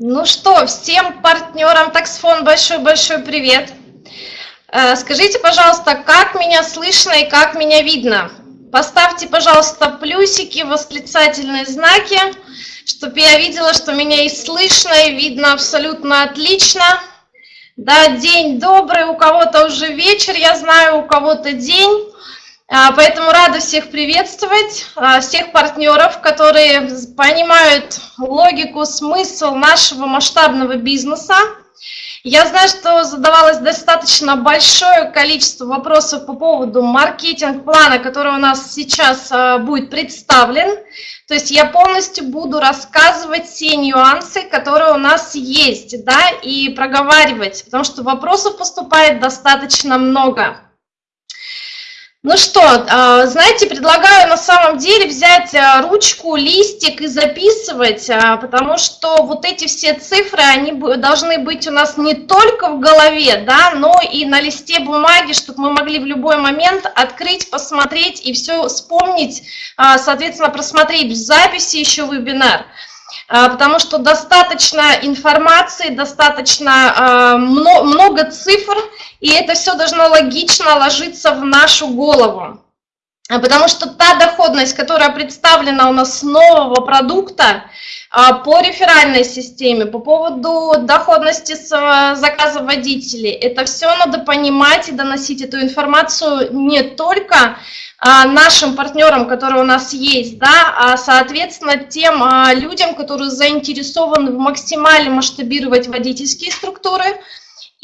Ну что, всем партнерам Таксфон большой-большой привет. Э, скажите, пожалуйста, как меня слышно и как меня видно? Поставьте, пожалуйста, плюсики, восклицательные знаки, чтобы я видела, что меня и слышно, и видно абсолютно отлично. Да, день добрый, у кого-то уже вечер, я знаю, у кого-то день. А, поэтому рада всех приветствовать, а, всех партнеров, которые понимают логику, смысл нашего масштабного бизнеса. Я знаю, что задавалось достаточно большое количество вопросов по поводу маркетинг-плана, который у нас сейчас а, будет представлен. То есть я полностью буду рассказывать все нюансы, которые у нас есть, да, и проговаривать, потому что вопросов поступает достаточно много. Ну что, а, знаете, предлагаю на самом деле взять а, ручку, листик и записывать, а, потому что вот эти все цифры, они должны быть у нас не только в голове, да, но и на листе бумаги, чтобы мы могли в любой момент открыть, посмотреть и все вспомнить, соответственно, просмотреть в записи еще вебинар. Потому что достаточно информации, достаточно много цифр, и это все должно логично ложиться в нашу голову. А, потому что та доходность, которая представлена у нас нового продукта по реферальной системе, по поводу доходности с заказа водителей, это все надо понимать и доносить эту информацию не только а, нашим партнерам, которые у нас есть, да, а, соответственно, тем а, людям, которые заинтересованы в максимально масштабировать водительские структуры,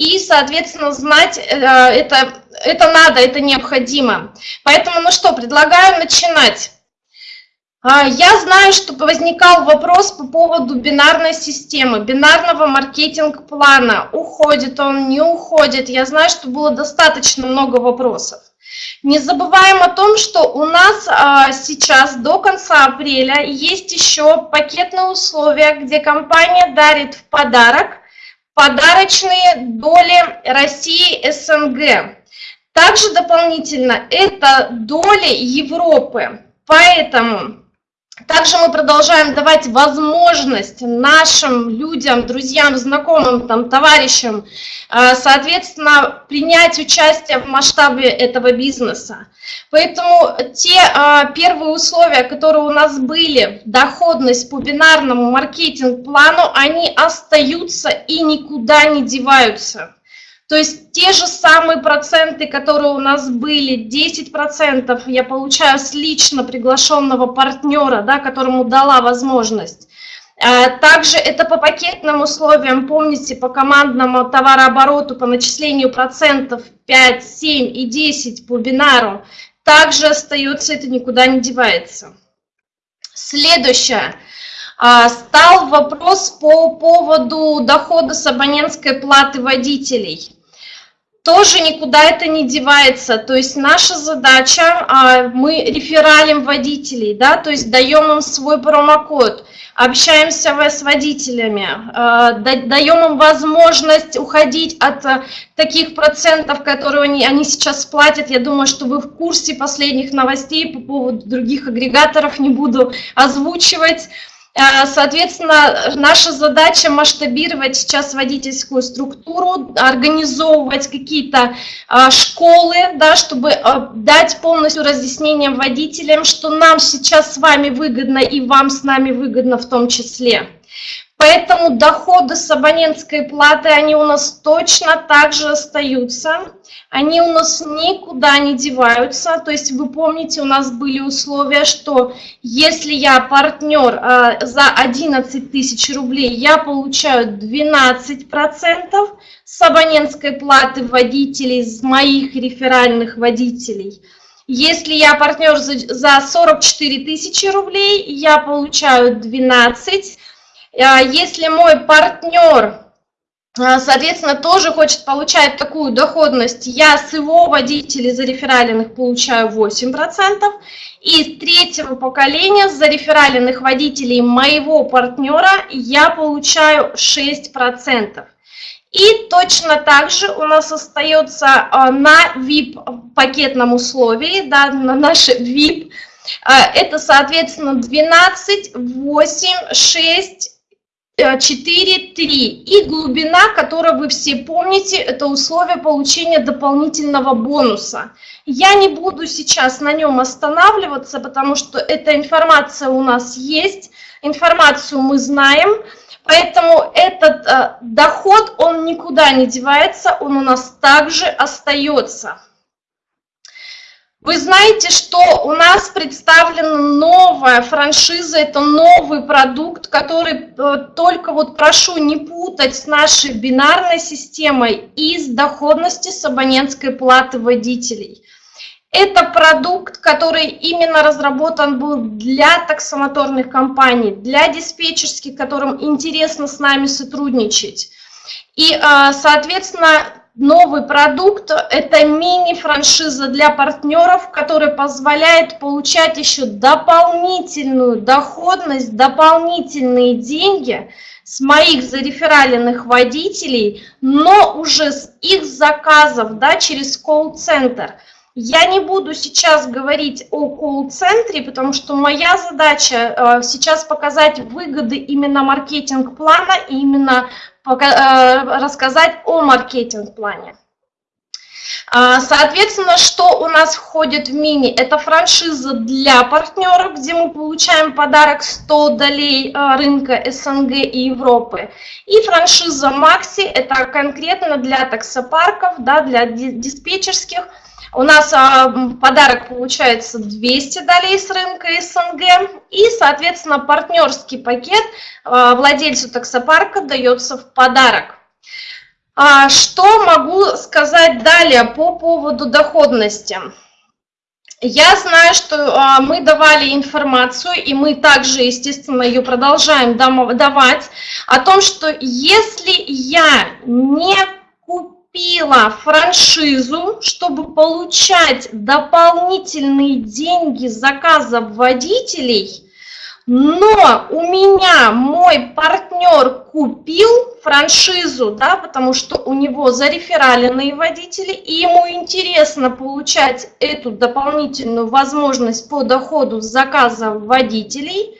и, соответственно, знать э, это, это надо, это необходимо. Поэтому, ну что, предлагаю начинать. Я знаю, что возникал вопрос по поводу бинарной системы, бинарного маркетинг-плана. Уходит он, не уходит. Я знаю, что было достаточно много вопросов. Не забываем о том, что у нас а, сейчас до конца апреля есть еще пакетные условия, где компания дарит в подарок подарочные доли России СНГ. Также дополнительно это доли Европы. Поэтому также мы продолжаем давать возможность нашим людям, друзьям, знакомым, там, товарищам, э, соответственно, принять участие в масштабе этого бизнеса. Поэтому те э, первые условия, которые у нас были, доходность по бинарному маркетинг-плану, они остаются и никуда не деваются. То есть те же самые проценты, которые у нас были, 10% я получаю с лично приглашенного партнера, да, которому дала возможность. А, также это по пакетным условиям, помните, по командному товарообороту, по начислению процентов 5, 7 и 10 по бинару, также остается, это никуда не девается. Следующее. А, стал вопрос по поводу дохода с абонентской платы водителей тоже никуда это не девается. То есть наша задача, а, мы рефералим водителей, да, то есть даем им свой промокод, общаемся с водителями, а, даем им возможность уходить от а, таких процентов, которые они, они сейчас платят. Я думаю, что вы в курсе последних новостей по поводу других агрегаторов, не буду озвучивать. Э, соответственно, наша задача масштабировать сейчас водительскую структуру, организовывать какие-то э, школы, да, чтобы э, дать полностью разъяснение водителям, что нам сейчас с вами выгодно и вам с нами выгодно в том числе. Поэтому доходы с абонентской платы, они у нас точно так же остаются, они у нас никуда не деваются. То есть вы помните, у нас были условия, что если я партнер э, за 11 тысяч рублей, я получаю 12% с абонентской платы водителей, с моих реферальных водителей. Если я партнер за 44 тысячи рублей, я получаю 12 а если мой партнер, а, соответственно, тоже хочет получать такую доходность, я с его водителей зарефералленных получаю 8%, и с третьего поколения зарефералленных водителей моего партнера я получаю 6%. И точно так же у нас остается а, на VIP пакетном условии, да, на наше VIP, это, соответственно, 12, 8, 6, 4, 3. И глубина, которую вы все помните, это условие получения дополнительного бонуса. Я не буду сейчас на нем останавливаться, потому что эта информация у нас есть, информацию мы знаем, поэтому этот э, доход, он никуда не девается, он у нас также остается. Вы знаете, что у нас представлена новая франшиза, это новый продукт, который э, только вот прошу не путать с нашей бинарной системой из доходности с абонентской платы водителей. Это продукт, который именно разработан был для таксомоторных компаний, для диспетчерских, которым интересно с нами сотрудничать. И, э, соответственно, новый продукт – это мини-франшиза для партнеров, который позволяет получать еще дополнительную доходность, дополнительные деньги с моих зарефераленных водителей, но уже с их заказов да, через колл-центр. Я не буду сейчас говорить о колл-центре, потому что моя задача э, сейчас показать выгоды именно маркетинг-плана и именно Э, рассказать о маркетинг-плане. А, соответственно, что у нас входит в мини? Это франшиза для партнеров, где мы получаем подарок 100 долей э, рынка СНГ и Европы. И франшиза Макси, это конкретно для таксопарков, да, для диспетчерских у нас а, подарок получается 200 долей с рынка СНГ и, соответственно, партнерский пакет а, владельцу таксопарка дается в подарок. А, что могу сказать далее по поводу доходности? Я знаю, что мы давали информацию, и мы также, естественно, ее продолжаем давать, о том, что если я не купила франшизу, чтобы получать дополнительные деньги заказов водителей, но у меня мой партнер купил франшизу, да, потому что у него зарефераленные водители, и ему интересно получать эту дополнительную возможность по доходу с заказов водителей –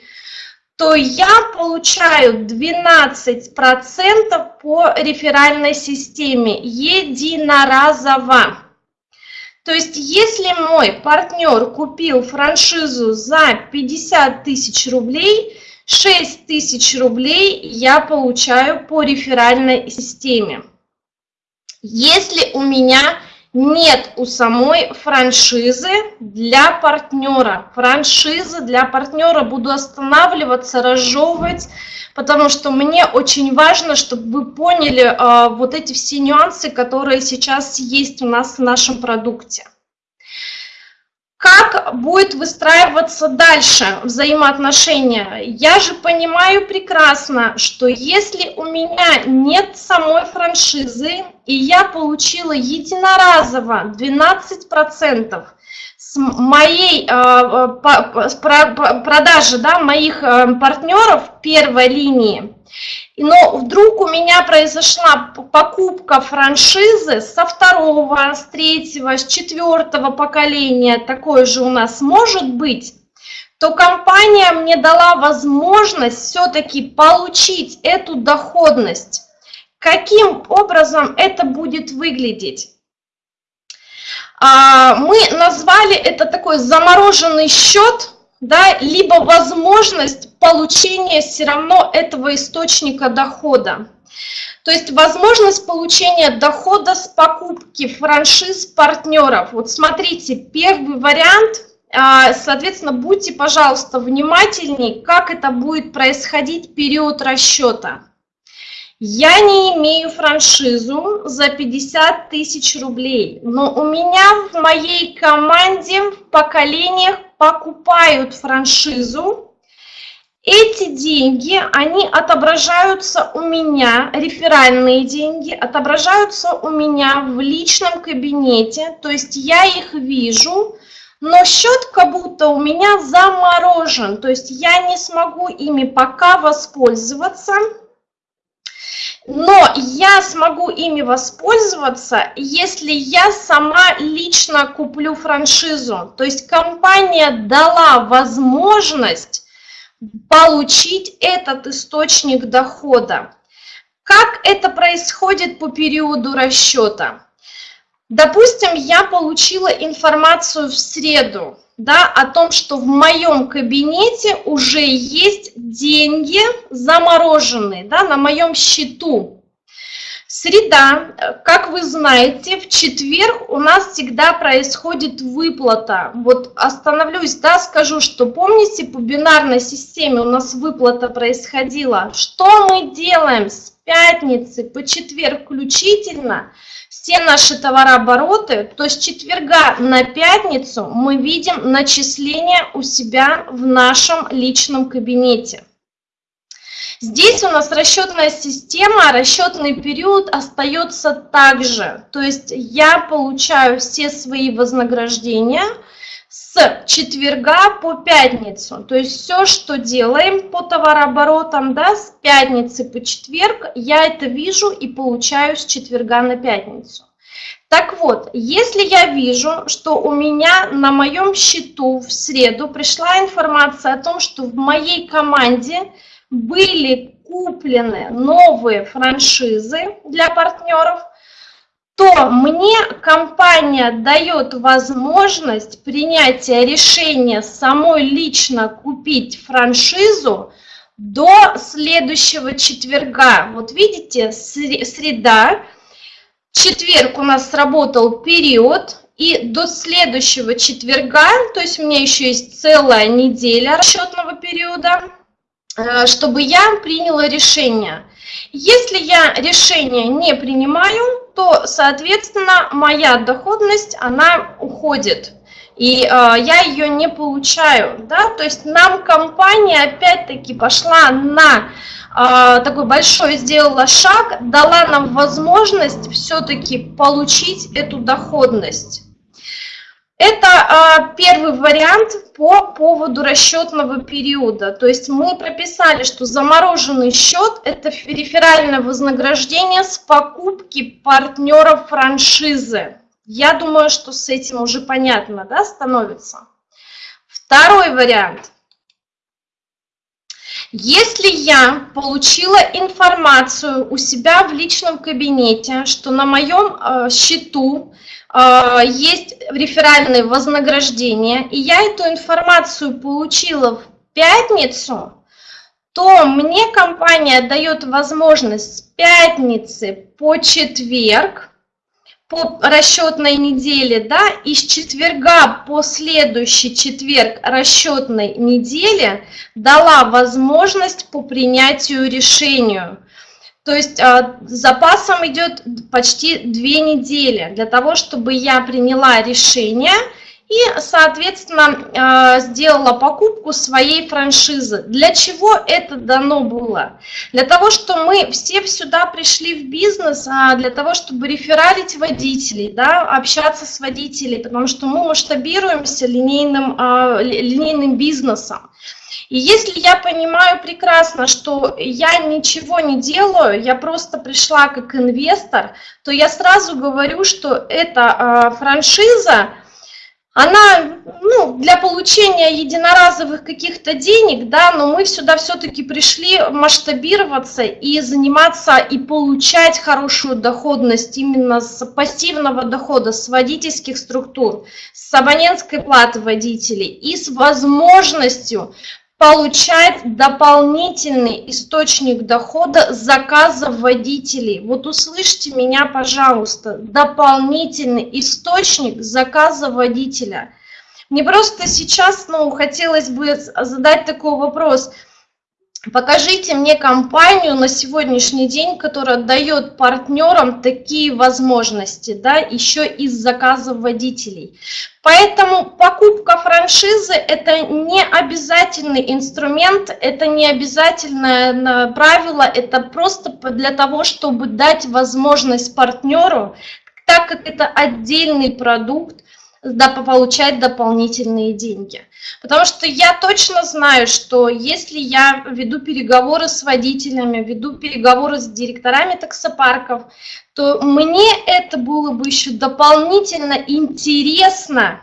то я получаю 12% по реферальной системе единоразово. То есть, если мой партнер купил франшизу за 50 тысяч рублей, 6 тысяч рублей я получаю по реферальной системе. Если у меня нет у самой франшизы для партнера. Франшизы для партнера буду останавливаться, разжевывать, потому что мне очень важно, чтобы вы поняли а, вот эти все нюансы, которые сейчас есть у нас в нашем продукте. Как будет выстраиваться дальше взаимоотношения? Я же понимаю прекрасно, что если у меня нет самой франшизы, и я получила единоразово 12% с моей э, продажи да, моих э, партнеров первой линии, но вдруг у меня произошла покупка франшизы со второго, с третьего, с четвертого поколения, такое же у нас может быть, то компания мне дала возможность все-таки получить эту доходность. Каким образом это будет выглядеть? А, мы назвали это такой замороженный счет, да, либо возможность получения все равно этого источника дохода. То есть возможность получения дохода с покупки франшиз партнеров. Вот смотрите, первый вариант, а, соответственно, будьте, пожалуйста, внимательнее, как это будет происходить период расчета. Я не имею франшизу за 50 тысяч рублей, но у меня в моей команде в поколениях покупают франшизу. Эти деньги, они отображаются у меня, реферальные деньги, отображаются у меня в личном кабинете, то есть я их вижу, но счет как будто у меня заморожен, то есть я не смогу ими пока воспользоваться, но я смогу ими воспользоваться, если я сама лично куплю франшизу. То есть компания дала возможность получить этот источник дохода. Как это происходит по периоду расчета? Допустим, я получила информацию в среду да, о том, что в моем кабинете уже есть деньги замороженные да, на моем счету. Среда, как вы знаете, в четверг у нас всегда происходит выплата. Вот остановлюсь, да, скажу, что помните, по бинарной системе у нас выплата происходила. Что мы делаем с пятницы по четверг включительно? Все наши товарообороты, то с четверга на пятницу мы видим начисление у себя в нашем личном кабинете. Здесь у нас расчетная система, расчетный период остается также. То есть я получаю все свои вознаграждения с четверга по пятницу. То есть все, что делаем по товарооборотам, да, с пятницы по четверг, я это вижу и получаю с четверга на пятницу. Так вот, если я вижу, что у меня на моем счету в среду пришла информация о том, что в моей команде были куплены новые франшизы для партнеров, то мне компания дает возможность принятия решения самой лично купить франшизу до следующего четверга. Вот видите, среда, четверг у нас сработал период, и до следующего четверга, то есть у меня еще есть целая неделя расчетного периода, чтобы я приняла решение. Если я решение не принимаю, то, соответственно, моя доходность, она уходит. И э, я ее не получаю. Да? То есть нам компания опять-таки пошла на э, такой большой, сделала шаг, дала нам возможность все-таки получить эту доходность. Это а, первый вариант по поводу расчетного периода. То есть мы прописали, что замороженный счет – это реферальное вознаграждение с покупки партнеров франшизы. Я думаю, что с этим уже понятно да, становится. Второй вариант. Если я получила информацию у себя в личном кабинете, что на моем э, счету а, есть реферальные вознаграждения, и я эту информацию получила в пятницу, то мне компания дает возможность с пятницы по четверг, по расчетной неделе, да, и с четверга по следующий четверг расчетной недели дала возможность по принятию решению. То есть а, запасом идет почти две недели для того, чтобы я приняла решение и, соответственно, а, сделала покупку своей франшизы. Для чего это дано было? Для того, что мы все сюда пришли в бизнес, а для того, чтобы рефералить водителей, да, общаться с водителями, потому что мы масштабируемся линейным, линейным бизнесом. И если я понимаю прекрасно, что я ничего не делаю, я просто пришла как инвестор, то я сразу говорю, что эта э, франшиза, она ну, для получения единоразовых каких-то денег, да, но мы сюда все-таки пришли масштабироваться и заниматься и получать хорошую доходность именно с пассивного дохода, с водительских структур, с абонентской платы водителей и с возможностью получать дополнительный источник дохода заказов водителей. Вот услышьте меня, пожалуйста, дополнительный источник заказа водителя. Мне просто сейчас ну, хотелось бы задать такой вопрос – Покажите мне компанию на сегодняшний день, которая дает партнерам такие возможности, да, еще из заказов водителей. Поэтому покупка франшизы – это не обязательный инструмент, это не обязательное правило, это просто для того, чтобы дать возможность партнеру, так как это отдельный продукт, получать дополнительные деньги. Потому что я точно знаю, что если я веду переговоры с водителями, веду переговоры с директорами таксопарков, то мне это было бы еще дополнительно интересно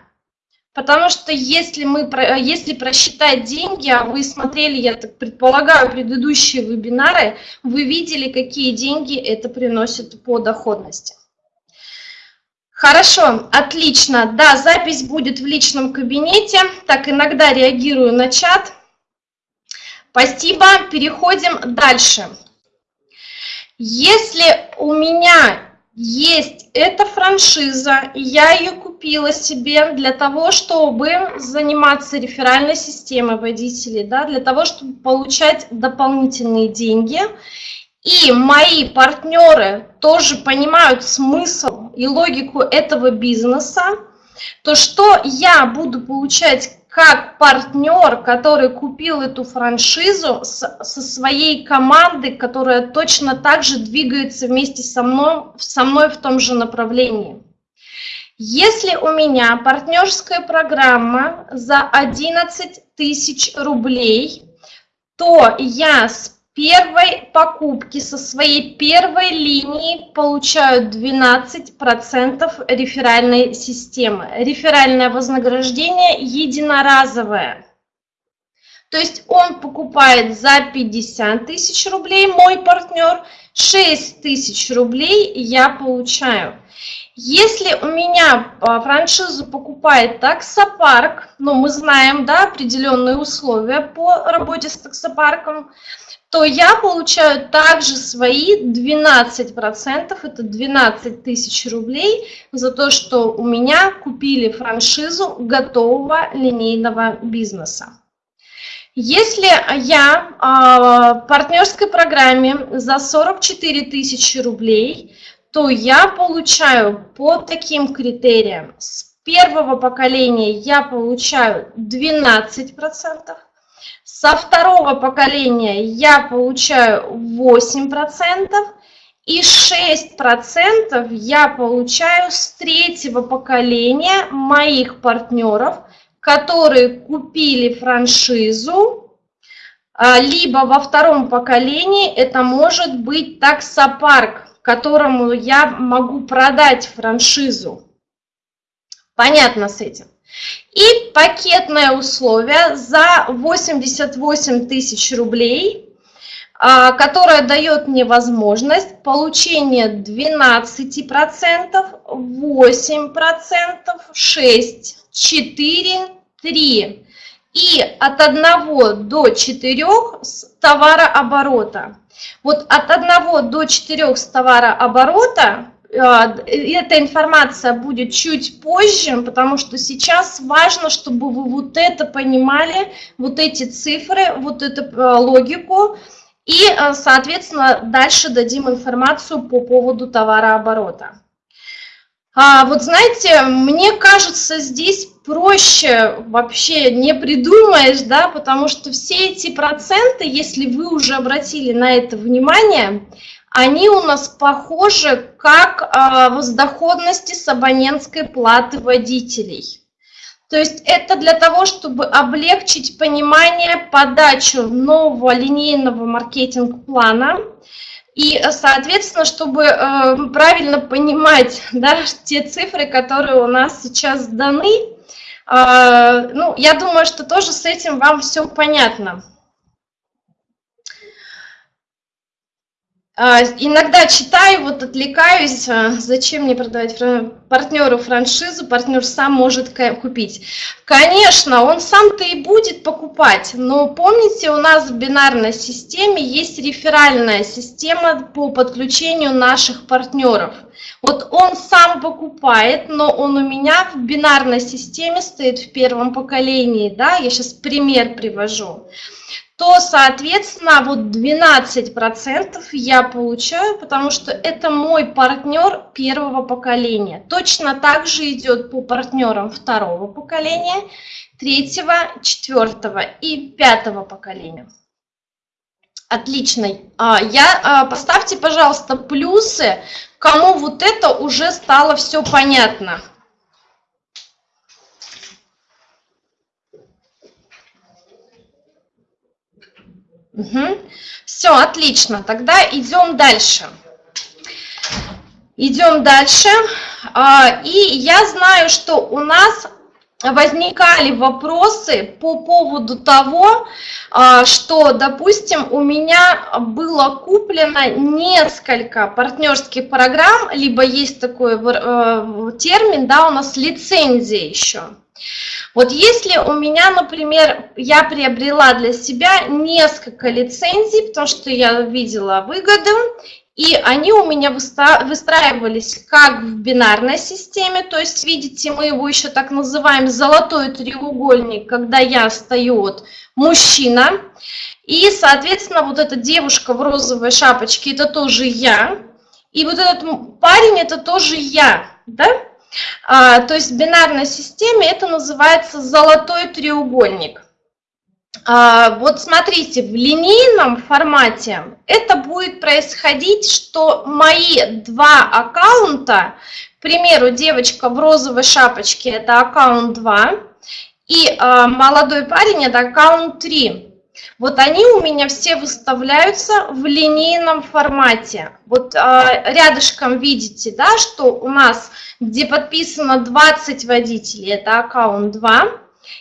Потому что если, мы, если просчитать деньги, а вы смотрели, я так предполагаю, предыдущие вебинары, вы видели, какие деньги это приносит по доходности. Хорошо, отлично. Да, запись будет в личном кабинете. Так, иногда реагирую на чат. Спасибо. Переходим дальше. Если у меня есть эта франшиза, я ее купила себе для того, чтобы заниматься реферальной системой водителей, да, для того, чтобы получать дополнительные деньги. И мои партнеры тоже понимают смысл и логику этого бизнеса, то что я буду получать как партнер, который купил эту франшизу с, со своей командой, которая точно так же двигается вместе со мной, со мной в том же направлении. Если у меня партнерская программа за 11 тысяч рублей, то я с первой покупки со своей первой линии получают 12% реферальной системы. Реферальное вознаграждение единоразовое. То есть он покупает за 50 тысяч рублей, мой партнер, 6 тысяч рублей я получаю. Если у меня а, франшизу покупает таксопарк, ну мы знаем да, определенные условия по работе с таксопарком, то я получаю также свои 12%, это 12 тысяч рублей за то, что у меня купили франшизу готового линейного бизнеса. Если я в партнерской программе за 44 тысячи рублей, то я получаю по таким критериям. С первого поколения я получаю 12%, со второго поколения я получаю 8%, и 6% я получаю с третьего поколения моих партнеров, которые купили франшизу, а, либо во втором поколении это может быть таксопарк, которому я могу продать франшизу. Понятно с этим? И пакетное условие за 88 тысяч рублей, а, которое дает мне возможность получения 12%, 8%, 6%, 4%, 3%. И от 1 до 4 с товарооборота. Вот от 1 до 4 с товарооборота эта информация будет чуть позже, потому что сейчас важно, чтобы вы вот это понимали, вот эти цифры, вот эту а, логику, и, а, соответственно, дальше дадим информацию по поводу товарооборота. А вот знаете, мне кажется, здесь проще вообще не придумаешь, да, потому что все эти проценты, если вы уже обратили на это внимание, они у нас похожи как а, воздоходности с абонентской платы водителей. То есть это для того, чтобы облегчить понимание подачу нового линейного маркетинг-плана и, соответственно, чтобы э, правильно понимать да, те цифры, которые у нас сейчас даны, э, ну, я думаю, что тоже с этим вам все понятно. Иногда читаю, вот отвлекаюсь, а, зачем мне продавать партнеру франшизу, партнер сам может купить. Конечно, он сам-то и будет покупать, но помните, у нас в бинарной системе есть реферальная система по подключению наших партнеров. Вот он сам покупает, но он у меня в бинарной системе стоит в первом поколении, да, я сейчас пример привожу то, соответственно, вот 12% я получаю, потому что это мой партнер первого поколения. Точно так же идет по партнерам второго поколения, третьего, четвертого и пятого поколения. Отлично. А, я, а, поставьте, пожалуйста, плюсы, кому вот это уже стало все понятно. Угу. Все, отлично. Тогда идем дальше. Идем дальше. А, и я знаю, что у нас возникали вопросы по поводу того, а, что, допустим, у меня было куплено несколько партнерских программ, либо есть такой э, термин, да, у нас лицензия еще. Вот если у меня, например, я приобрела для себя несколько лицензий, потому что я видела выгоду, и они у меня выстраивались как в бинарной системе, то есть, видите, мы его еще так называем золотой треугольник, когда я стою вот мужчина, и, соответственно, вот эта девушка в розовой шапочке, это тоже я, и вот этот парень, это тоже я, да? А, то есть в бинарной системе это называется золотой треугольник. А, вот смотрите, в линейном формате это будет происходить, что мои два аккаунта, к примеру, девочка в розовой шапочке – это аккаунт 2, и а, молодой парень – это аккаунт 3. Вот они у меня все выставляются в линейном формате. Вот рядышком видите, да, что у нас, где подписано 20 водителей, это аккаунт 2,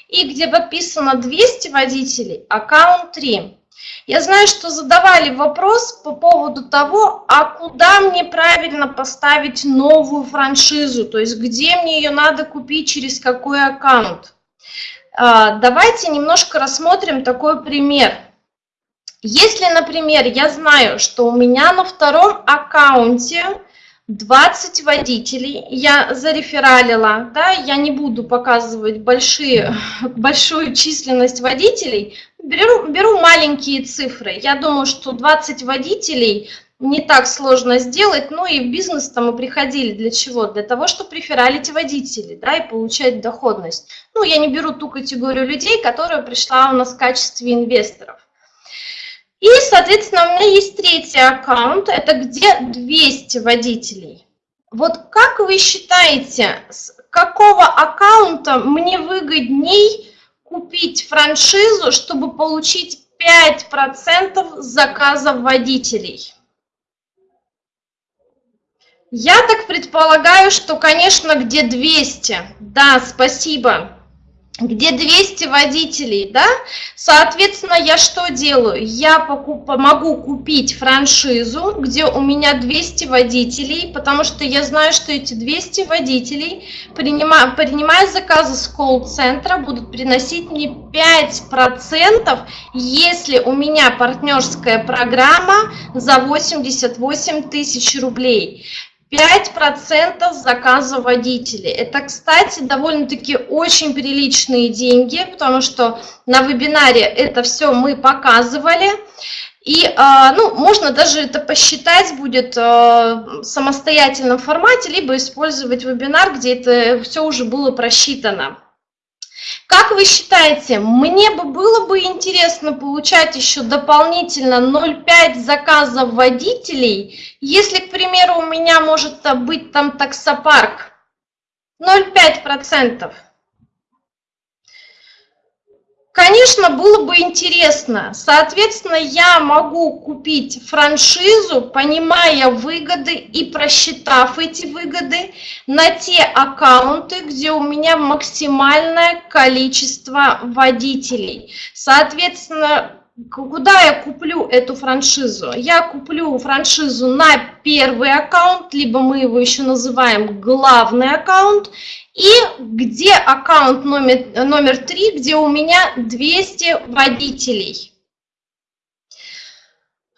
и где подписано 200 водителей, аккаунт 3. Я знаю, что задавали вопрос по поводу того, а куда мне правильно поставить новую франшизу, то есть где мне ее надо купить, через какой аккаунт. А, давайте немножко рассмотрим такой пример. Если, например, я знаю, что у меня на втором аккаунте 20 водителей, я зарефералила, да, я не буду показывать большие, большую численность водителей, беру, беру маленькие цифры. Я думаю, что 20 водителей не так сложно сделать, ну и в бизнес-то мы приходили для чего? Для того, чтобы рефералить водителей, да, и получать доходность. Ну, я не беру ту категорию людей, которая пришла у нас в качестве инвесторов. И, соответственно, у меня есть третий аккаунт, это где 200 водителей. Вот как вы считаете, с какого аккаунта мне выгодней купить франшизу, чтобы получить 5% заказов водителей? Я так предполагаю, что, конечно, где 200. Да, спасибо где 200 водителей, да, соответственно, я что делаю? Я покуп, могу купить франшизу, где у меня 200 водителей, потому что я знаю, что эти 200 водителей, принимая, принимая заказы с колл-центра, будут приносить мне 5%, если у меня партнерская программа за 88 тысяч рублей. 5% заказа водителей. Это, кстати, довольно-таки очень приличные деньги, потому что на вебинаре это все мы показывали. И а, ну, можно даже это посчитать будет а, в самостоятельном формате, либо использовать вебинар, где это все уже было просчитано. Как вы считаете, мне бы было бы интересно получать еще дополнительно 0,5 заказов водителей, если, к примеру, у меня может быть там таксопарк? 0,5%. Конечно, было бы интересно. Соответственно, я могу купить франшизу, понимая выгоды и просчитав эти выгоды на те аккаунты, где у меня максимальное количество водителей. Соответственно, Куда я куплю эту франшизу? Я куплю франшизу на первый аккаунт, либо мы его еще называем главный аккаунт, и где аккаунт номер, номер 3, где у меня 200 водителей.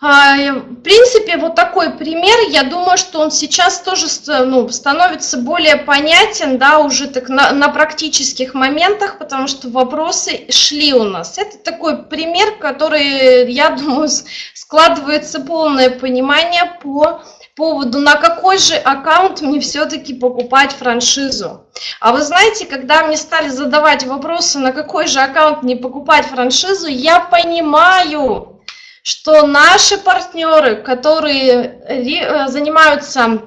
А, в принципе, вот такой пример, я думаю, что он сейчас тоже ну, становится более понятен, да, уже так на, на практических моментах, потому что вопросы шли у нас. Это такой пример, который, я думаю, складывается полное понимание по поводу, на какой же аккаунт мне все-таки покупать франшизу. А вы знаете, когда мне стали задавать вопросы, на какой же аккаунт мне покупать франшизу, я понимаю, что наши партнеры, которые э, занимаются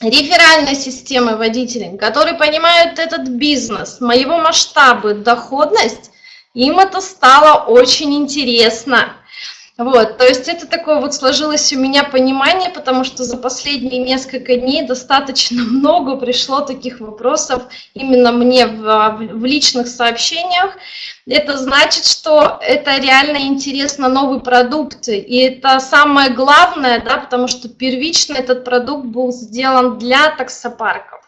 реферальной системой водителей, которые понимают этот бизнес, моего масштаба, доходность, им это стало очень интересно. Вот, то есть это такое вот сложилось у меня понимание, потому что за последние несколько дней достаточно много пришло таких вопросов именно мне в, в личных сообщениях. Это значит, что это реально интересно новый продукт, и это самое главное, да, потому что первично этот продукт был сделан для таксопарков.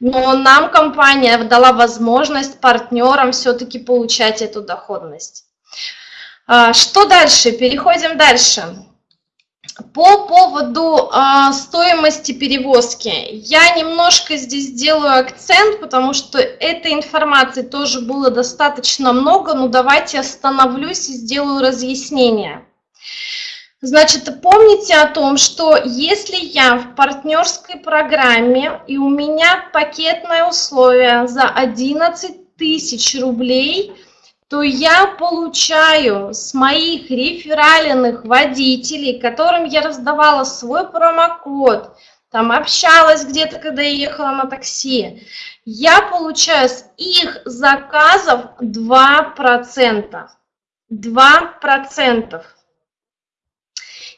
Но нам компания дала возможность партнерам все-таки получать эту доходность. А, что дальше? Переходим дальше. По поводу э, стоимости перевозки, я немножко здесь делаю акцент, потому что этой информации тоже было достаточно много, но давайте остановлюсь и сделаю разъяснение. Значит, помните о том, что если я в партнерской программе и у меня пакетное условие за 11 тысяч рублей – то я получаю с моих реферальных водителей, которым я раздавала свой промокод, там общалась где-то, когда я ехала на такси, я получаю с их заказов 2%. 2%.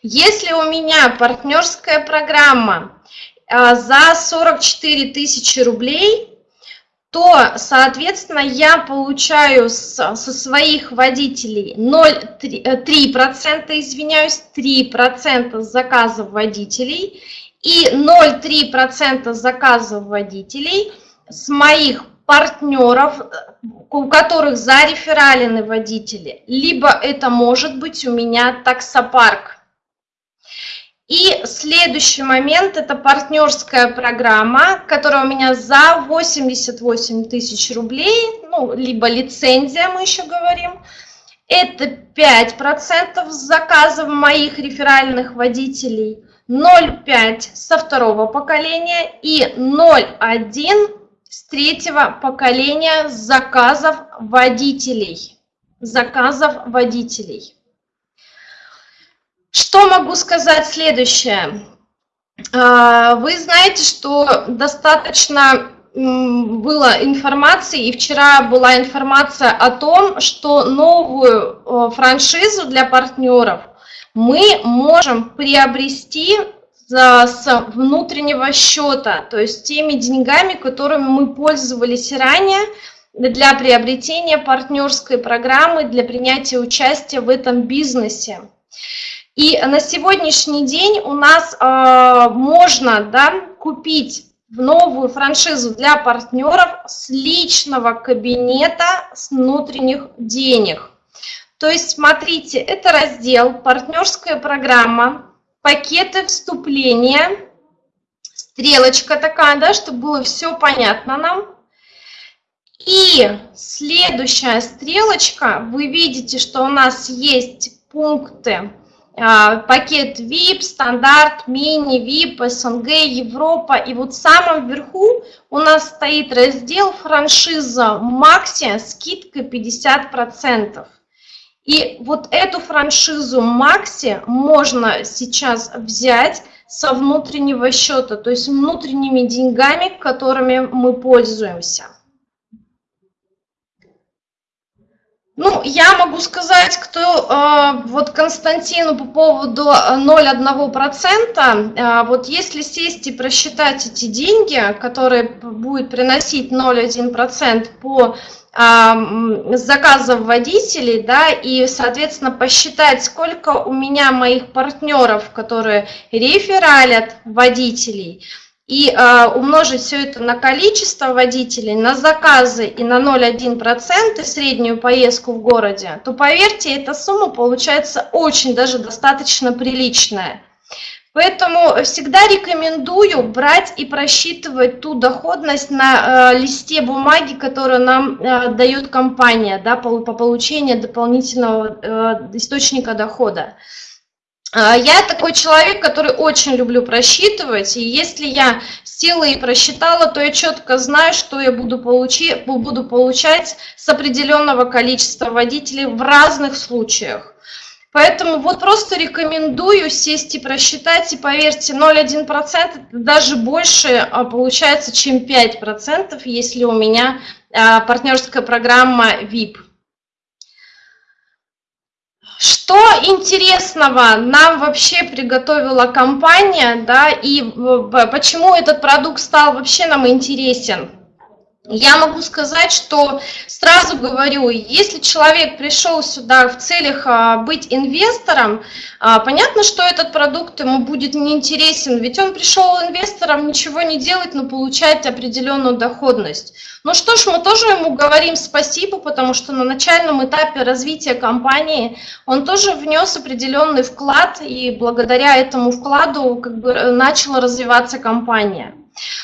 Если у меня партнерская программа а, за 44 тысячи рублей, то, соответственно, я получаю со своих водителей 0,3%, 3%, извиняюсь, 3% заказов водителей и 0,3% заказов водителей с моих партнеров, у которых зарефералены водители, либо это может быть у меня таксопарк. И следующий момент – это партнерская программа, которая у меня за 88 тысяч рублей, ну, либо лицензия, мы еще говорим. Это 5% заказов моих реферальных водителей, 0,5 со второго поколения и 0,1 с третьего поколения заказов водителей. Заказов водителей. Что могу сказать следующее? А, вы знаете, что достаточно было информации, и вчера была информация о том, что новую франшизу для партнеров мы можем приобрести с внутреннего счета, то есть теми деньгами, которыми мы пользовались ранее для приобретения партнерской программы, для принятия участия в этом бизнесе. И на сегодняшний день у нас э, можно да, купить новую франшизу для партнеров с личного кабинета с внутренних денег. То есть, смотрите, это раздел «Партнерская программа», «Пакеты вступления», стрелочка такая, да, чтобы было все понятно нам. И следующая стрелочка, вы видите, что у нас есть пункты пакет VIP, стандарт, мини, VIP, СНГ, Европа. И вот в самом верху у нас стоит раздел франшиза Макси, скидка 50%. И вот эту франшизу Макси можно сейчас взять со внутреннего счета, то есть внутренними деньгами, которыми мы пользуемся. Ну, я могу сказать, кто э, вот Константину по поводу 0,1%, э, вот если сесть и просчитать эти деньги, которые будет приносить 0,1% по э, заказам водителей, да, и, соответственно, посчитать, сколько у меня моих партнеров, которые рефералят водителей, и э, умножить все это на количество водителей, на заказы и на 0,1% среднюю поездку в городе, то поверьте, эта сумма получается очень даже достаточно приличная. Поэтому всегда рекомендую брать и просчитывать ту доходность на э, листе бумаги, которую нам э, дает компания да, по, по получению дополнительного э, источника дохода. А, я такой человек, который очень люблю просчитывать, и если я села и просчитала, то я четко знаю, что я буду, получи, буду получать с определенного количества водителей в разных случаях. Поэтому вот просто рекомендую сесть и просчитать, и поверьте, 0,1% даже больше а, получается, чем 5%, если у меня а, партнерская программа VIP. Что интересного нам вообще приготовила компания, да, и почему этот продукт стал вообще нам интересен? Я могу сказать, что сразу говорю, если человек пришел сюда в целях а, быть инвестором, а, понятно, что этот продукт ему будет неинтересен, ведь он пришел инвестором ничего не делать, но получать определенную доходность. Ну что ж, мы тоже ему говорим спасибо, потому что на начальном этапе развития компании он тоже внес определенный вклад, и благодаря этому вкладу как бы начала развиваться компания.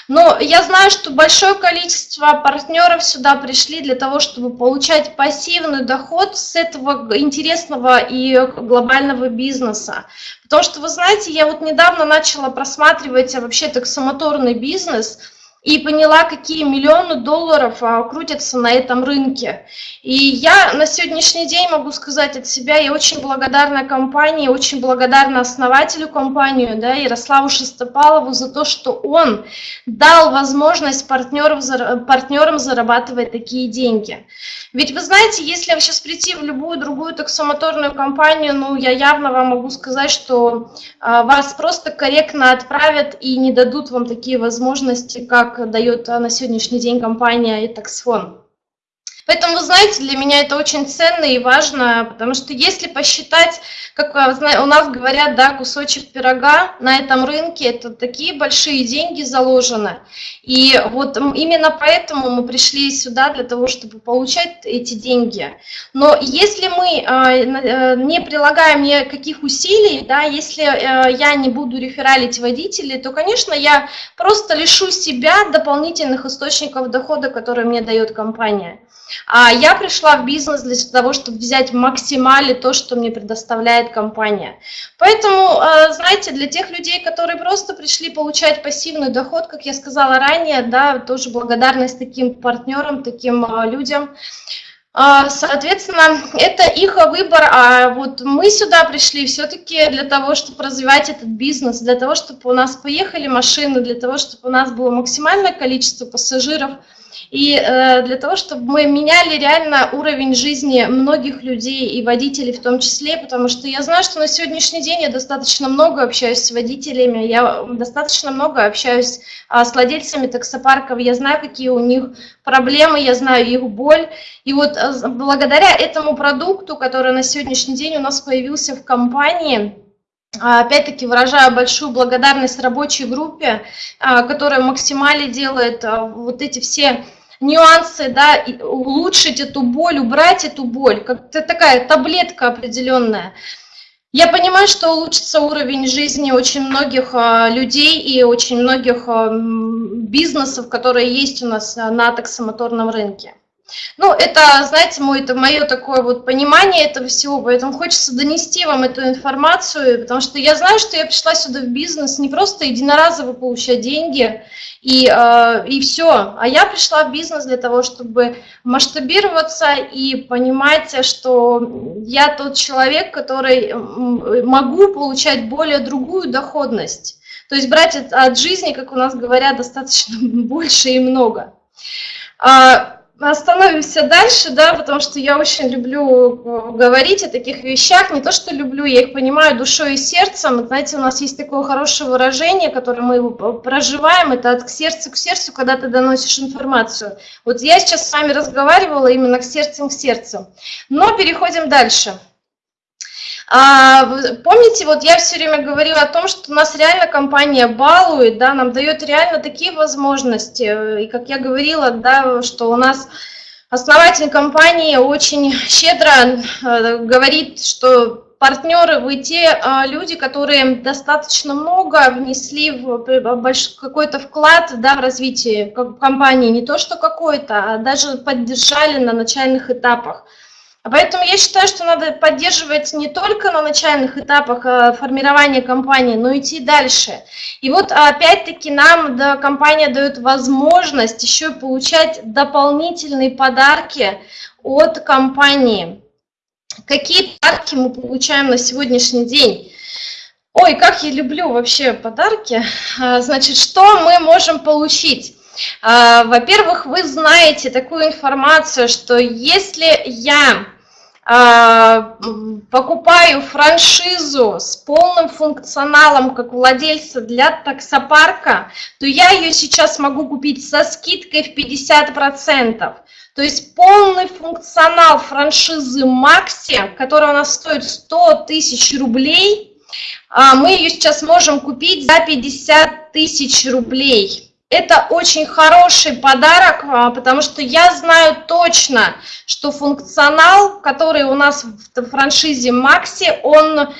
Но я знаю, что большое количество партнеров сюда пришли для того, чтобы получать пассивный доход с этого интересного и глобального бизнеса. Потому что, вы знаете, я вот недавно начала просматривать вообще таксомоторный бизнес – и поняла, какие миллионы долларов а, крутятся на этом рынке. И я на сегодняшний день могу сказать от себя, я очень благодарна компании, очень благодарна основателю компании, да, Ярославу Шестопалову за то, что он дал возможность партнерам, партнерам зарабатывать такие деньги. Ведь вы знаете, если сейчас прийти в любую другую таксомоторную компанию, ну, я явно вам могу сказать, что а, вас просто корректно отправят и не дадут вам такие возможности, как дает на сегодняшний день компания Итаксфон. Поэтому, вы знаете, для меня это очень ценно и важно, потому что если посчитать, как у нас говорят, да, кусочек пирога на этом рынке, это такие большие деньги заложены. И вот именно поэтому мы пришли сюда для того, чтобы получать эти деньги. Но если мы а, э, не прилагаем никаких усилий, да, если э, я не буду рефералить водителей, то, конечно, я просто лишу себя дополнительных источников дохода, которые мне дает компания. А я пришла в бизнес для того, чтобы взять максимально то, что мне предоставляет компания. Поэтому, э, знаете, для тех людей, которые просто пришли получать пассивный доход, как я сказала ранее, да, тоже благодарность таким партнерам, таким э, людям, э, Соответственно, это их выбор, а вот мы сюда пришли все-таки для того, чтобы развивать этот бизнес, для того, чтобы у нас поехали машины, для того, чтобы у нас было максимальное количество пассажиров – и э, для того, чтобы мы меняли реально уровень жизни многих людей и водителей в том числе, потому что я знаю, что на сегодняшний день я достаточно много общаюсь с водителями, я достаточно много общаюсь а, с владельцами таксопарков, я знаю, какие у них проблемы, я знаю их боль. И вот а, благодаря этому продукту, который на сегодняшний день у нас появился в компании, а, Опять-таки выражаю большую благодарность рабочей группе, которая максимально делает вот эти все нюансы, да, улучшить эту боль, убрать эту боль, как такая таблетка определенная. Я понимаю, что улучшится уровень жизни очень многих а, людей и очень многих а, бизнесов, которые есть у нас на таксомоторном рынке. Ну, это, знаете, мой, это мое такое вот понимание этого всего, поэтому хочется донести вам эту информацию, потому что я знаю, что я пришла сюда в бизнес не просто единоразово получать деньги и, э, и все, а я пришла в бизнес для того, чтобы масштабироваться и понимать, что я тот человек, который могу получать более другую доходность. То есть брать от жизни, как у нас говорят, достаточно больше и много. Остановимся дальше, да, потому что я очень люблю э, говорить о таких вещах, не то, что люблю, я их понимаю душой и сердцем. Знаете, у нас есть такое хорошее выражение, которое мы проживаем, это от сердца к сердцу, когда ты доносишь информацию. Вот я сейчас с вами разговаривала именно к сердцем к сердцу. Но переходим дальше. А, помните, вот я все время говорила о том, что у нас реально компания балует, да, нам дает реально такие возможности. И как я говорила, да, что у нас основатель компании очень щедро э, говорит, что партнеры, вы те а, люди, которые достаточно много внесли в какой-то вклад да, в развитие компании, не то что какой-то, а даже поддержали на начальных этапах. Поэтому я считаю, что надо поддерживать не только на начальных этапах э, формирования компании, но идти дальше. И вот опять-таки нам да, компания дает возможность еще получать дополнительные подарки от компании. Какие подарки мы получаем на сегодняшний день? Ой, как я люблю вообще подарки. А, значит, что мы можем получить? А, во-первых, вы знаете такую информацию, что если я покупаю франшизу с полным функционалом как владельца для таксопарка, то я ее сейчас могу купить со скидкой в 50%. То есть полный функционал франшизы Макси, которая у нас стоит 100 тысяч рублей, а, мы ее сейчас можем купить за 50 тысяч рублей. Это очень хороший подарок, а, потому что я знаю точно, что функционал, который у нас в франшизе Макси, он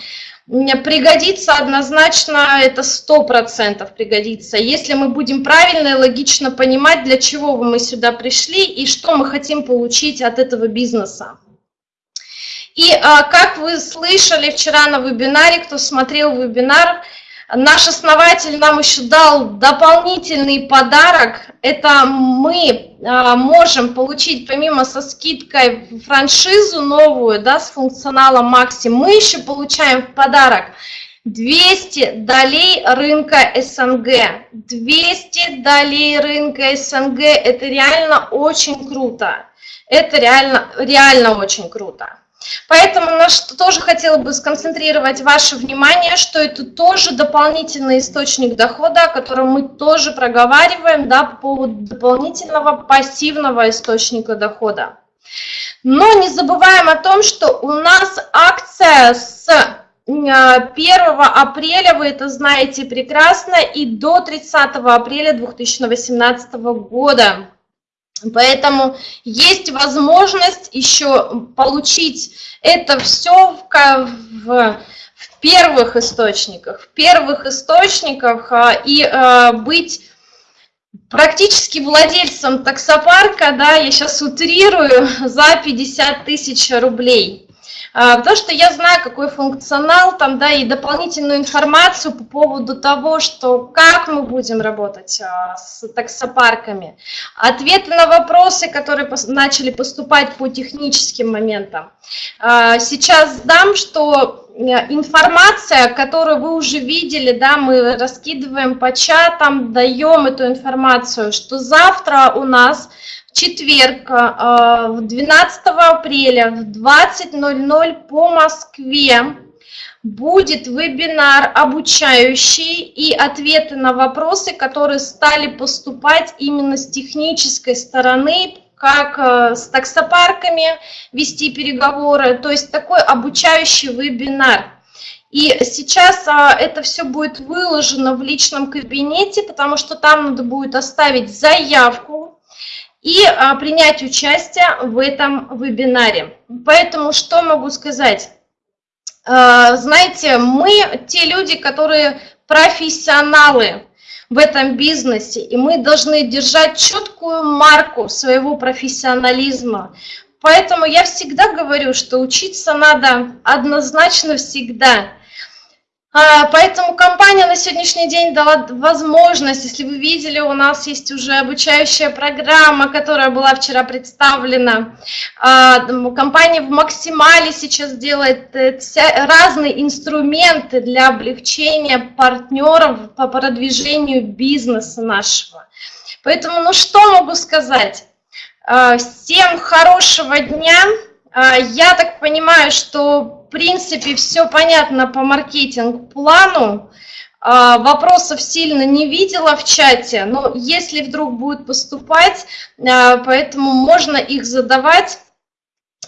пригодится однозначно, это сто процентов пригодится, если мы будем правильно и логично понимать, для чего мы сюда пришли и что мы хотим получить от этого бизнеса. И а, как вы слышали вчера на вебинаре, кто смотрел вебинар, Наш основатель нам еще дал дополнительный подарок. Это мы а, можем получить, помимо со скидкой франшизу новую, да, с функционалом Макси, мы еще получаем в подарок 200 долей рынка СНГ. 200 долей рынка СНГ – это реально очень круто. Это реально, реально очень круто. Поэтому на что тоже хотела бы сконцентрировать ваше внимание, что это тоже дополнительный источник дохода, о котором мы тоже проговариваем да, по поводу дополнительного пассивного источника дохода. Но не забываем о том, что у нас акция с 1 апреля, вы это знаете прекрасно, и до 30 апреля 2018 года. Поэтому есть возможность еще получить это все в, в, в первых источниках, в первых источниках а, и а, быть практически владельцем таксопарка, да, я сейчас утрирую, за 50 тысяч рублей. А, потому что я знаю, какой функционал там, да, и дополнительную информацию по поводу того, что как мы будем работать а, с таксопарками. Ответы на вопросы, которые начали поступать по техническим моментам. А, сейчас дам, что э, информация, которую вы уже видели, да, мы раскидываем по чатам, даем эту информацию, что завтра у нас четверг, 12 а, апреля в 20.00 по Москве будет вебинар обучающий и ответы на вопросы, которые стали поступать именно с технической стороны, как а, с таксопарками вести переговоры, то есть такой обучающий вебинар. И сейчас а, это все будет выложено в личном кабинете, потому что там надо будет оставить заявку и а, принять участие в этом вебинаре. Поэтому что могу сказать? А, знаете, мы те люди, которые профессионалы в этом бизнесе, и мы должны держать четкую марку своего профессионализма. Поэтому я всегда говорю, что учиться надо однозначно всегда – поэтому компания на сегодняшний день дала возможность, если вы видели, у нас есть уже обучающая программа, которая была вчера представлена. А, компания в максимале сейчас делает э, разные инструменты для облегчения партнеров по продвижению бизнеса нашего. Поэтому, ну что могу сказать? А, всем хорошего дня. Я так понимаю, что принципе, все понятно по маркетинг-плану. А, вопросов сильно не видела в чате, но если вдруг будет поступать, а, поэтому можно их задавать,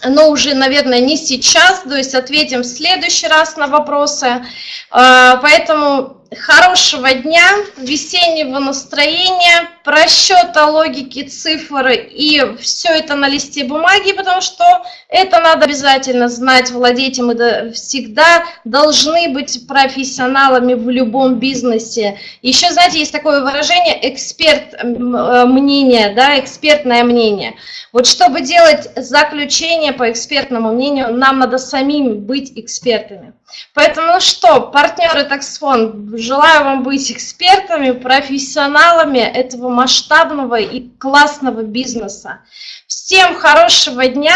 но уже, наверное, не сейчас, то есть ответим в следующий раз на вопросы. А, поэтому хорошего дня, весеннего настроения, просчета логики цифр и все это на листе бумаги, потому что это надо обязательно знать, владеть, и мы всегда должны быть профессионалами в любом бизнесе. Еще, знаете, есть такое выражение эксперт э, мнение, да, экспертное мнение. Вот чтобы делать заключение по экспертному мнению, нам надо самим быть экспертами. Поэтому ну что, партнеры Таксфон, желаю вам быть экспертами, профессионалами этого масштабного и классного бизнеса. Всем хорошего дня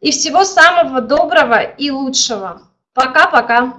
и всего самого доброго и лучшего. Пока-пока.